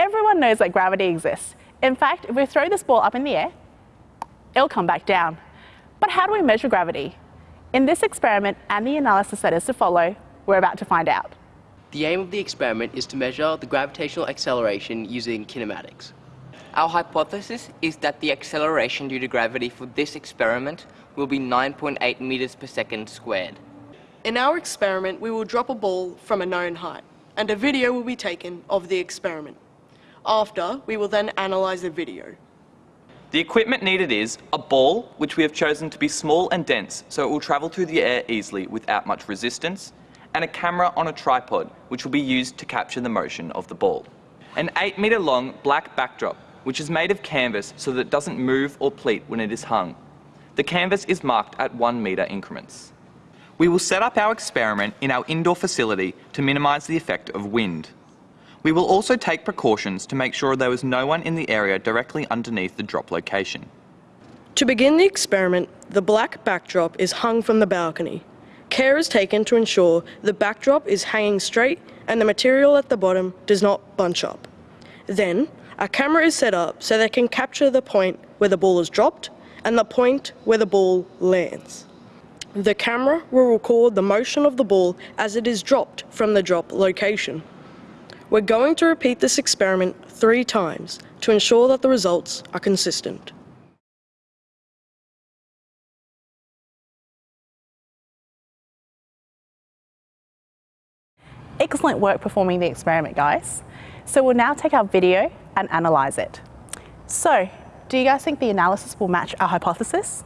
Everyone knows that gravity exists. In fact, if we throw this ball up in the air, it'll come back down. But how do we measure gravity? In this experiment and the analysis that is to follow, we're about to find out. The aim of the experiment is to measure the gravitational acceleration using kinematics. Our hypothesis is that the acceleration due to gravity for this experiment will be 9.8 meters per second squared. In our experiment, we will drop a ball from a known height, and a video will be taken of the experiment. After, we will then analyse the video. The equipment needed is a ball, which we have chosen to be small and dense so it will travel through the air easily without much resistance, and a camera on a tripod, which will be used to capture the motion of the ball. An 8 metre long black backdrop, which is made of canvas so that it doesn't move or pleat when it is hung. The canvas is marked at 1 metre increments. We will set up our experiment in our indoor facility to minimise the effect of wind. We will also take precautions to make sure there is no one in the area directly underneath the drop location. To begin the experiment, the black backdrop is hung from the balcony. Care is taken to ensure the backdrop is hanging straight and the material at the bottom does not bunch up. Then, a camera is set up so they can capture the point where the ball is dropped and the point where the ball lands. The camera will record the motion of the ball as it is dropped from the drop location. We're going to repeat this experiment three times to ensure that the results are consistent. Excellent work performing the experiment, guys. So we'll now take our video and analyse it. So, do you guys think the analysis will match our hypothesis?